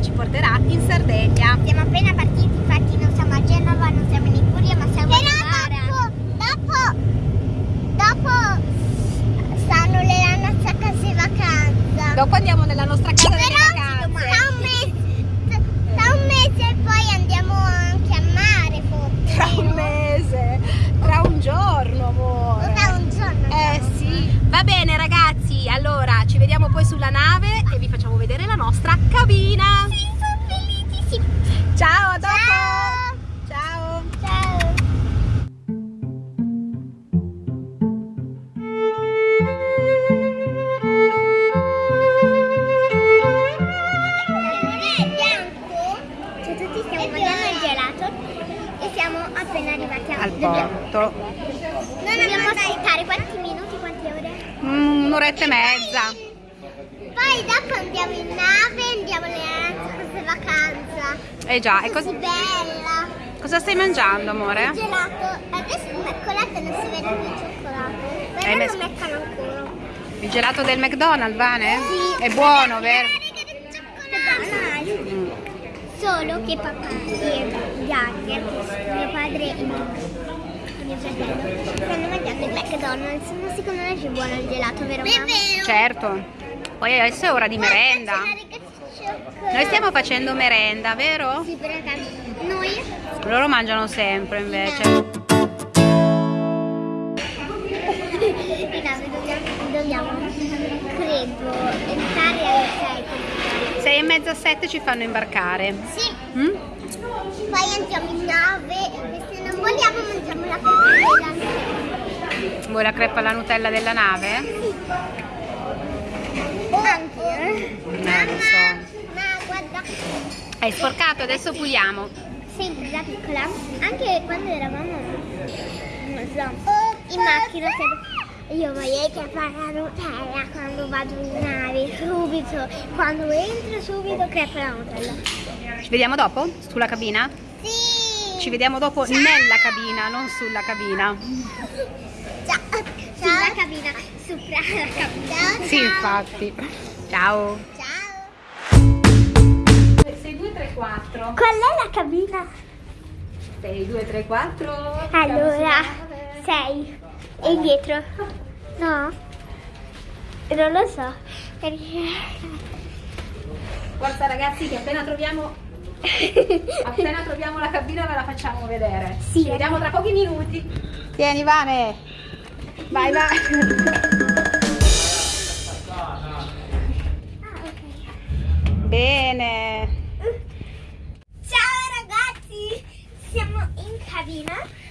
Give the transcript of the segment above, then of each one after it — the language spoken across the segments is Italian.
che ci porterà in Sardegna. Siamo appena partiti, infatti non siamo a Genova, non siamo in Liguria, ma siamo Però a dopo, dopo, dopo stanno le nostre case di vacanza. Dopo andiamo nella nostra casa Però di vacanze. tra un mese, tra un mese poi andiamo anche a mare forse. Tra un mese, tra un giorno, amore. Tra un giorno. Eh andiamo. sì. Va bene ragazzi, allora ci vediamo poi sulla nave e vi facciamo vedere la nostra cabina. Ciao, a dopo. Ciao. Ciao. Ciao. Cioè tutti stiamo mangiando il gelato e siamo appena arrivati a Al porto. Non dobbiamo aspettare quanti minuti, quante ore? Mm, Un'oretta e mezza. Poi dopo andiamo in nave, andiamo alle nostre vacanza. Eh già, e Così bella. cosa stai mangiando amore? Il gelato, adesso il mercoledì non si vede più il cioccolato. Però messo- lo mettono ancora. Il gelato del McDonald's, Vane? Sì. È buono, vero? Cioccolato. Mm. Solo che papà e Gaglia, mio padre e mio, mio fratello, stanno mangiando il McDonald's, ma secondo me è più buono il gelato, vero? È Certo. Poi adesso è ora di merenda. Noi stiamo facendo merenda, vero? Sì, perché noi Loro mangiano sempre invece. in nave dobbiamo, dobbiamo, credo, entrare alle 6 Sei e mezza, sette ci fanno imbarcare. Sì, Mm? poi entriamo in nave e se non vogliamo mangiamo la cocktail. Vuoi la crepa alla Nutella della nave? Anche, eh? Lo so. Ma guarda, Hai sporcato, adesso puliamo. sempre da piccola, anche quando eravamo, non so, in macchina, io voglio che fare la Nutella quando vado in nave, subito, quando entro subito crepa la Nutella. Ci vediamo dopo? Sulla cabina? Sì! Ci vediamo dopo Ciao. nella cabina, non sulla cabina. Ciao! Sulla cabina, sopra la cabina. Ciao! Sì, infatti. Ciao. Ciao! 6, 2, 3, 4. Qual è la cabina? 6, 2, 3, 4. Allora, sei. E dietro? No? Non lo so. Forza ragazzi che appena troviamo appena troviamo la cabina ve la facciamo vedere. Sì. Ci vediamo tra pochi minuti. Tieni Vane. Vai vai.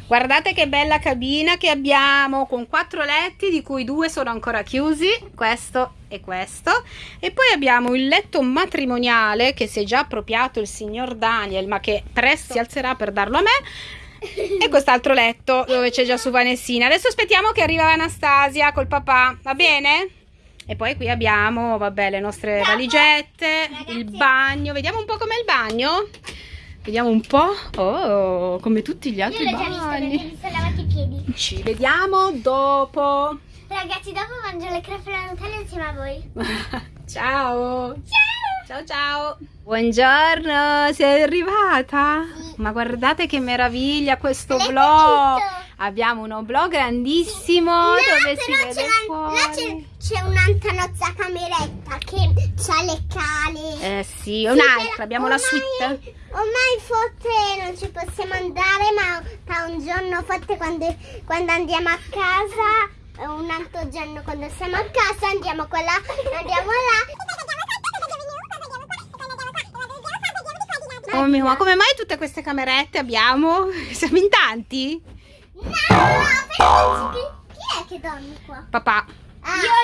Guardate che bella cabina che abbiamo con quattro letti di cui due sono ancora chiusi, questo e questo. E poi abbiamo il letto matrimoniale che si è già appropriato il signor Daniel, ma che presto si alzerà per darlo a me. E quest'altro letto dove c'è già su Vanessina. Adesso aspettiamo che arriva Anastasia col papà, va bene? E poi qui abbiamo, vabbè, le nostre valigette, il bagno. Vediamo un po' com'è il bagno. Vediamo un po'. Oh, come tutti gli altri Io l'ho già visto, bagni. visto lavati i piedi. Ci vediamo dopo. Ragazzi, dopo mangio le crepe alla Nutella insieme a voi. ciao. Ciao! Ciao ciao. Buongiorno, sei arrivata? Ma guardate che meraviglia questo L'hai vlog. Abbiamo uno vlog grandissimo Là, dove si vede la- là c'è, c'è un'antanozza cameretta che ha le cale. Eh sì, Sì, un'altra, però abbiamo la suite. Ormai forse non ci possiamo andare, ma tra un giorno forse quando, quando andiamo a casa, un altro giorno quando siamo a casa andiamo qua là, andiamo là. Oh mio, ma come mai tutte queste camerette abbiamo? Siamo in tanti? No, chi, chi è che dorme qua? Papà.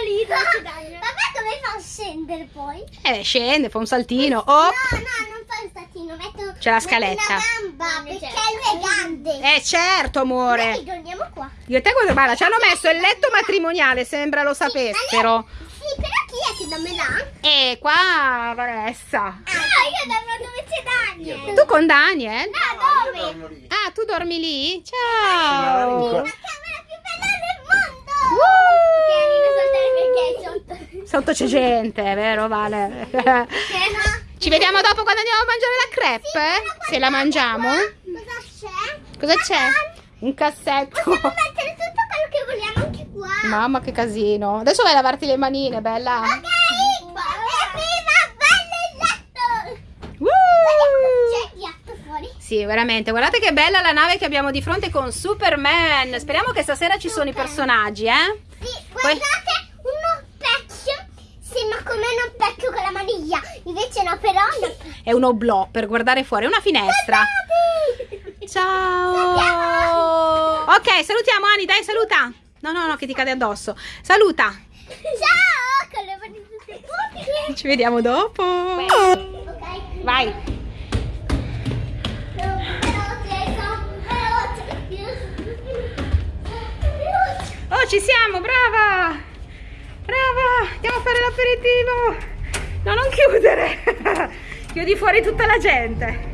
Ah. Lì dove Papà come fa a scendere poi? Eh, scende, fa un saltino. Oh. No, no, non fa il statino, metto C'è la scaletta. gamba perché lui è grande. Eh certo, amore. Noi dormiamo qua. Io e te guarda, guarda, ci hanno messo il letto matrimoniale, sembra lo sapessero. Sì, però chi è che dorme là? E qua, Vanessa. Ah, io dormo dove c'è Daniel. Tu con Daniel? No, dove? Ah, tu dormi lì? Ciao. La camera più bella del mondo. Uh. Ok, non saltare perché è sotto. C'è gente, vero Vale? Ci vediamo dopo quando andiamo a mangiare la crepe? Se la mangiamo? Cosa c'è? Cosa c'è? Un cassetto. Possiamo mettere tutto quello che vogliamo anche qua. Mamma che casino. Adesso vai a lavarti le manine, bella. Ok, e prima bello il letto. Woo! C'è il gatto fuori. Sì, veramente. Guardate che bella la nave che abbiamo di fronte con Superman. Speriamo che stasera ci sono i personaggi, eh? Sì, guardate, uno specchio. Sembra come uno specchio con la maniglia. Invece no, però. È un oblò per guardare fuori, è una finestra. Ciao. Ok, salutiamo Ani, dai, saluta. No, no, no, che ti cade addosso. Saluta. Ciao, con le mani tutte pulite. Ci vediamo dopo. Ok. Vai. Oh, ci siamo, brava. Brava. Andiamo a fare l'aperitivo. No, non chiudere. Chiudi fuori tutta la gente.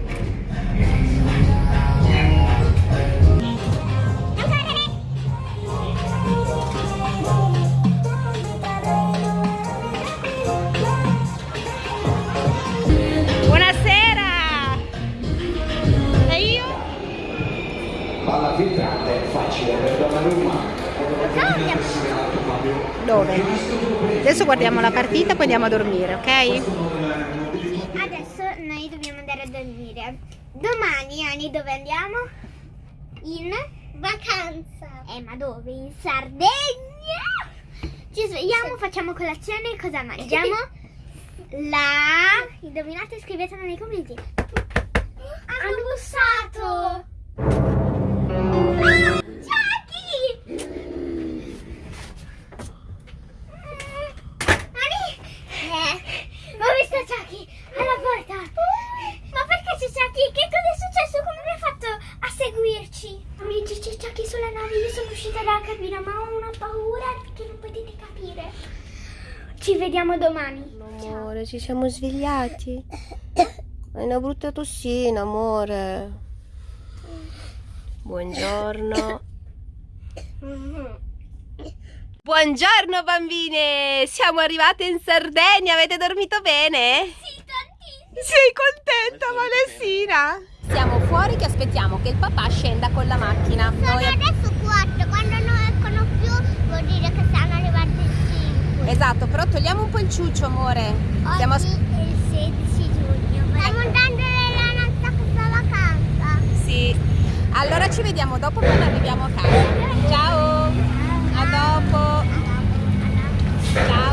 Buonasera. E io? Palla filtrante è facile per Donnarumma. Dove? Adesso guardiamo la partita, poi andiamo a dormire, ok? Adesso noi dobbiamo andare a dormire. Domani, Ani, dove andiamo? In vacanza. Eh, ma dove? In Sardegna? Ci svegliamo, facciamo colazione, cosa mangiamo? La... Indovinate, scrivetelo nei commenti. Hanno bussato! Ah, Chucky! Ani? Eh, ho visto Chucky alla porta. Ma perché c'è Chucky? Che cosa è successo? Come mi ha fatto a seguirci? Amici, c'è Chucky sulla nave. Io sono uscita dalla cabina, ma ho una paura che non potete capire. Ci vediamo domani. Ciao. Amore, ci siamo svegliati. Hai una brutta tossina, amore. Buongiorno. Buongiorno bambine, siamo arrivate in Sardegna, avete dormito bene? Sì, tantissimo. Sei contenta, Valessina? Siamo fuori che aspettiamo che il papà scenda con la macchina. Sono Noi- adesso Esatto, però togliamo un po' il ciuccio, amore. Oggi Siamo... è il 16 giugno. Stiamo andando nella nostra casa vacanza. Sì. Allora ci vediamo dopo quando arriviamo a casa. Ciao. A dopo. Ciao.